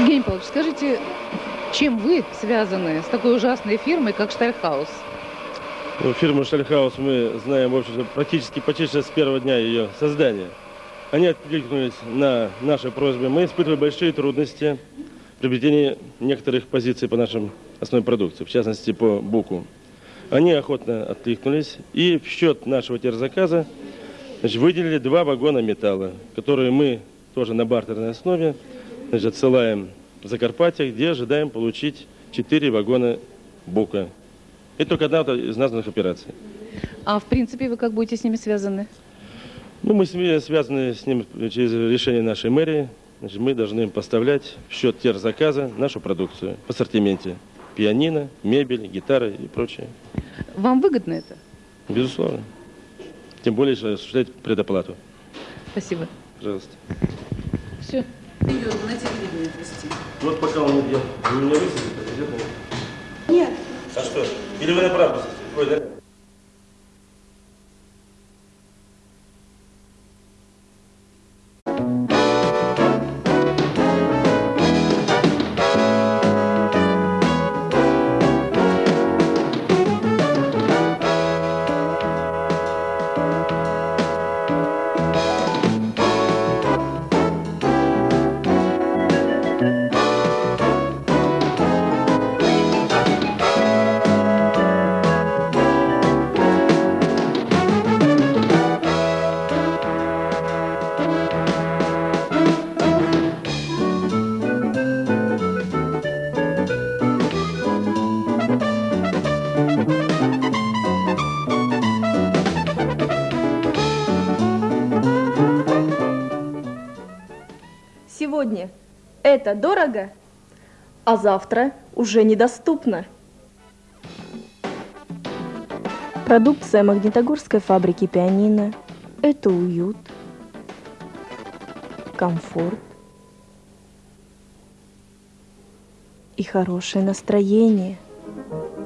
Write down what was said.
Евгений Павлович, скажите, чем вы связаны с такой ужасной фирмой, как Штальхаус? Ну, фирму Штальхаус мы знаем, в общем-то, практически почти с первого дня ее создания. Они откликнулись на наши просьбы. Мы испытывали большие трудности в приобретении некоторых позиций по нашим основной продукции, в частности, по буку. Они охотно откликнулись и в счет нашего терзаказа значит, выделили два вагона металла, которые мы тоже на бартерной основе значит, отсылаем в Закарпатье, где ожидаем получить четыре вагона бука. Это только одна из названных операций. А в принципе вы как будете с ними связаны? Ну, мы с ними связаны с ним через решение нашей мэрии. Значит, мы должны им поставлять в счет терзаказа нашу продукцию в ассортименте. Пианино, мебель, гитары и прочее. Вам выгодно это? Безусловно. Тем более, что осуществлять предоплату. Спасибо. Пожалуйста. Все. Вот пока он идет, вы меня высадите, идет Нет. А что? Или вы направо Ой, да? Сегодня это дорого, а завтра уже недоступно. Продукция Магнитогорской фабрики пианино – это уют, комфорт и хорошее настроение –